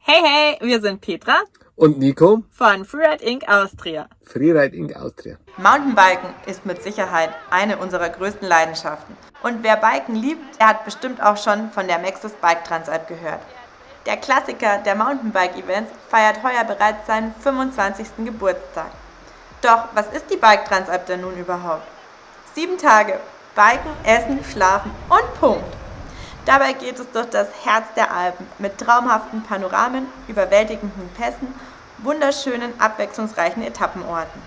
Hey, hey, wir sind Petra und Nico von Freeride Inc. Austria. Freeride Inc. Austria. Mountainbiken ist mit Sicherheit eine unserer größten Leidenschaften. Und wer Biken liebt, der hat bestimmt auch schon von der Maxis Bike Transalp gehört. Der Klassiker der Mountainbike-Events feiert heuer bereits seinen 25. Geburtstag. Doch was ist die Bike Transalp denn nun überhaupt? Sieben Tage, Biken, Essen, Schlafen und Punkt. Dabei geht es durch das Herz der Alpen mit traumhaften Panoramen, überwältigenden Pässen, wunderschönen, abwechslungsreichen Etappenorten.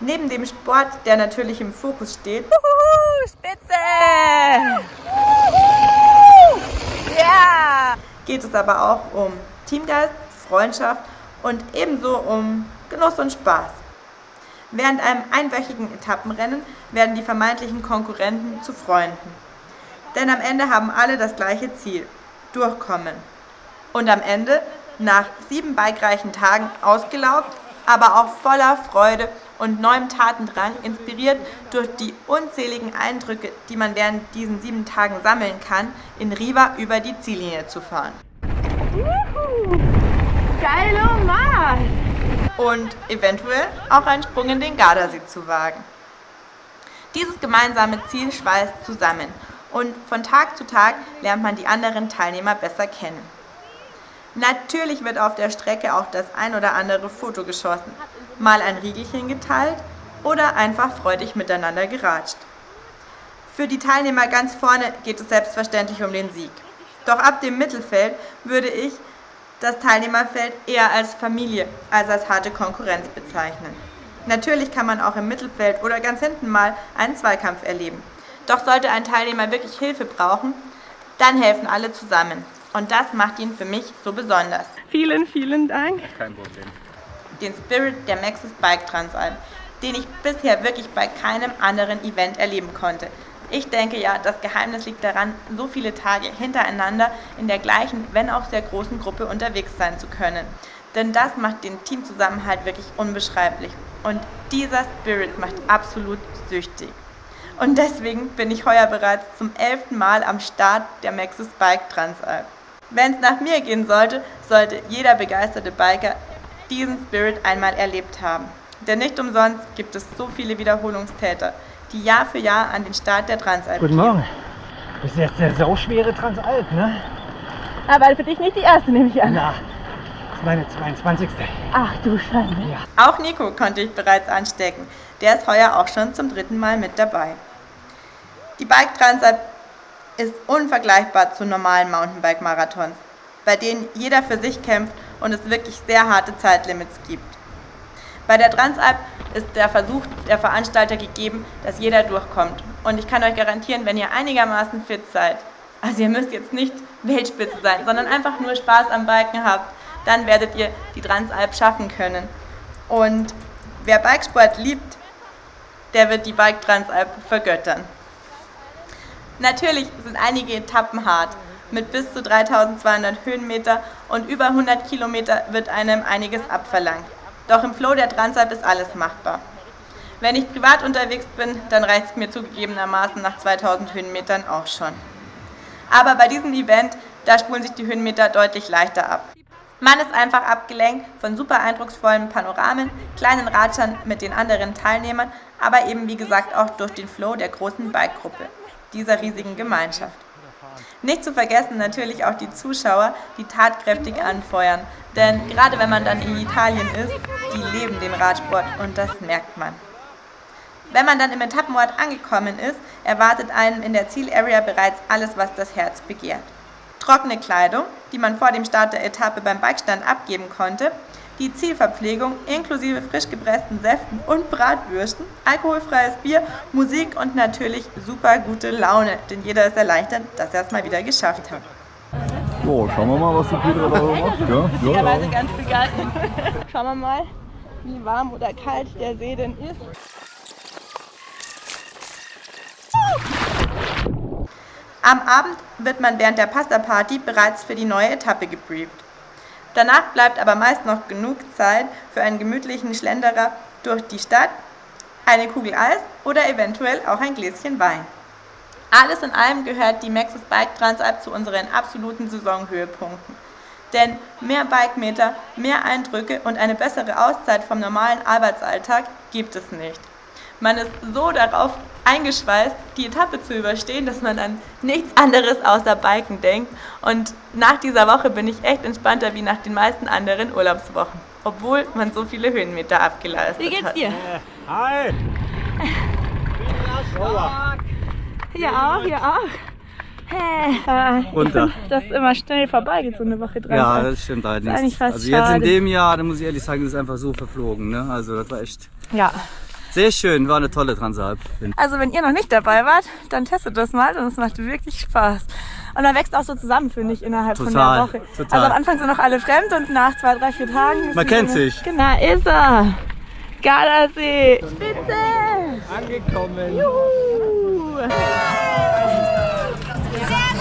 Neben dem Sport, der natürlich im Fokus steht, Uhuhu, Spitze! Ja! geht es aber auch um Teamgeist, Freundschaft und ebenso um Genuss und Spaß. Während einem einwöchigen Etappenrennen werden die vermeintlichen Konkurrenten zu Freunden. Denn am Ende haben alle das gleiche Ziel, durchkommen. Und am Ende, nach sieben bikereichen Tagen ausgelaugt, aber auch voller Freude und neuem Tatendrang, inspiriert durch die unzähligen Eindrücke, die man während diesen sieben Tagen sammeln kann, in Riva über die Ziellinie zu fahren. Juhu! Geilo Marsch! Und eventuell auch einen Sprung in den Gardasee zu wagen. Dieses gemeinsame Ziel schweißt zusammen und von Tag zu Tag lernt man die anderen Teilnehmer besser kennen. Natürlich wird auf der Strecke auch das ein oder andere Foto geschossen, mal ein Riegelchen geteilt oder einfach freudig miteinander geratscht. Für die Teilnehmer ganz vorne geht es selbstverständlich um den Sieg. Doch ab dem Mittelfeld würde ich das Teilnehmerfeld eher als Familie als als harte Konkurrenz bezeichnen. Natürlich kann man auch im Mittelfeld oder ganz hinten mal einen Zweikampf erleben. Doch sollte ein Teilnehmer wirklich Hilfe brauchen, dann helfen alle zusammen. Und das macht ihn für mich so besonders. Vielen, vielen Dank. Kein Problem. Den Spirit der Maxis Bike Transalp, den ich bisher wirklich bei keinem anderen Event erleben konnte. Ich denke ja, das Geheimnis liegt daran, so viele Tage hintereinander in der gleichen, wenn auch sehr großen Gruppe unterwegs sein zu können. Denn das macht den Teamzusammenhalt wirklich unbeschreiblich. Und dieser Spirit macht absolut süchtig. Und deswegen bin ich heuer bereits zum elften Mal am Start der Maxis Bike Transalp. Wenn es nach mir gehen sollte, sollte jeder begeisterte Biker diesen Spirit einmal erlebt haben. Denn nicht umsonst gibt es so viele Wiederholungstäter, die Jahr für Jahr an den Start der Transalp Guten Morgen. Das ist jetzt der sauschwere Transalp, ne? Aber für dich nicht die erste, nehme ich an. Na, meine 22. Ach du Schande. Ja. Auch Nico konnte ich bereits anstecken. Der ist heuer auch schon zum dritten Mal mit dabei. Die Bike Transalp ist unvergleichbar zu normalen Mountainbike-Marathons, bei denen jeder für sich kämpft und es wirklich sehr harte Zeitlimits gibt. Bei der Transalp ist der Versuch der Veranstalter gegeben, dass jeder durchkommt. Und ich kann euch garantieren, wenn ihr einigermaßen fit seid, also ihr müsst jetzt nicht Weltspitze sein, sondern einfach nur Spaß am Biken habt, dann werdet ihr die Transalp schaffen können. Und wer Bikesport liebt, der wird die Bike Transalp vergöttern. Natürlich sind einige Etappen hart. Mit bis zu 3200 Höhenmeter und über 100 Kilometer wird einem einiges abverlangt. Doch im Flow der Transalp ist alles machbar. Wenn ich privat unterwegs bin, dann reicht es mir zugegebenermaßen nach 2000 Höhenmetern auch schon. Aber bei diesem Event, da spulen sich die Höhenmeter deutlich leichter ab. Man ist einfach abgelenkt von super eindrucksvollen Panoramen, kleinen Ratschern mit den anderen Teilnehmern, aber eben wie gesagt auch durch den Flow der großen Bike-Gruppe dieser riesigen Gemeinschaft. Nicht zu vergessen natürlich auch die Zuschauer, die tatkräftig anfeuern, denn gerade wenn man dann in Italien ist, die leben den Radsport und das merkt man. Wenn man dann im Etappenort angekommen ist, erwartet einen in der Zielarea bereits alles, was das Herz begehrt. Trockene Kleidung, die man vor dem Start der Etappe beim Bikestand abgeben konnte, die Zielverpflegung inklusive frisch gepressten Säften und Bratwürsten, alkoholfreies Bier, Musik und natürlich super gute Laune, denn jeder ist erleichtert, dass er es mal wieder geschafft hat. So, schauen wir mal, was die Petra da macht. Ja, Witzigerweise ganz begeistert. Schauen wir mal, wie warm oder kalt der See denn ist. Am Abend wird man während der Pasta-Party bereits für die neue Etappe gebrieft. Danach bleibt aber meist noch genug Zeit für einen gemütlichen Schlenderer durch die Stadt, eine Kugel Eis oder eventuell auch ein Gläschen Wein. Alles in allem gehört die Maxis Bike Transalp zu unseren absoluten Saisonhöhepunkten. Denn mehr Bikemeter, mehr Eindrücke und eine bessere Auszeit vom normalen Arbeitsalltag gibt es nicht. Man ist so darauf eingeschweißt, die Etappe zu überstehen, dass man an nichts anderes außer Biken denkt. Und nach dieser Woche bin ich echt entspannter wie nach den meisten anderen Urlaubswochen, obwohl man so viele Höhenmeter abgeleistet Wie geht's hat. dir? Hi! Hier auch, hier auch. Hey. Äh, Runter. Find, dass immer schnell vorbeigeht, so eine Woche dran. Ja, das stimmt Ist eigentlich allerdings. fast Also jetzt in schade. dem Jahr, da muss ich ehrlich sagen, das ist einfach so verflogen. Ne? Also das war echt ja. Sehr schön, war eine tolle Transalp. Also wenn ihr noch nicht dabei wart, dann testet das mal und es macht wirklich Spaß. Und man wächst auch so zusammen, finde ich, innerhalb von Total, der Woche. total. Also am Anfang sind noch alle fremd und nach zwei, drei, vier Tagen... ist Man kennt so- sich. Genau, ist er. Gardasee. Spitze. Angekommen! Juhu.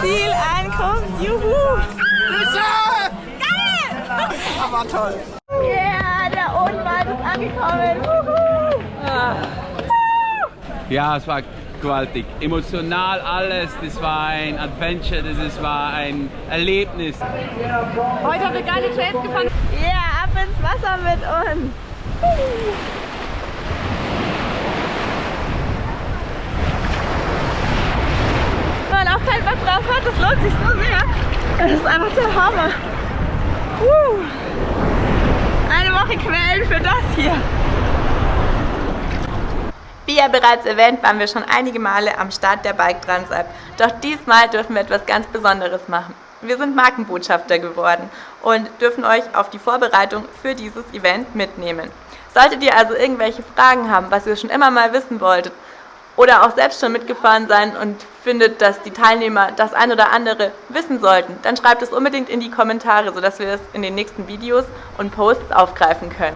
Zielankunft. Juhu. Geil. Aber toll. Yeah, der Odenwald ist angekommen. Wuhu. Ja, es war gewaltig. Emotional alles. Das war ein Adventure, das ist, war ein Erlebnis. Heute haben wir geile Trails gefahren. Ja, yeah, ab ins Wasser mit uns. Wenn man auch keinen Bock drauf hat, das lohnt sich so sehr. Das ist einfach der Hammer. Eine Woche Quellen für das hier. Wie ja bereits erwähnt, waren wir schon einige Male am Start der Bike Transalp. Doch diesmal dürfen wir etwas ganz Besonderes machen. Wir sind Markenbotschafter geworden und dürfen euch auf die Vorbereitung für dieses Event mitnehmen. Solltet ihr also irgendwelche Fragen haben, was ihr schon immer mal wissen wolltet oder auch selbst schon mitgefahren sein und findet, dass die Teilnehmer das ein oder andere wissen sollten, dann schreibt es unbedingt in die Kommentare, sodass wir es in den nächsten Videos und Posts aufgreifen können.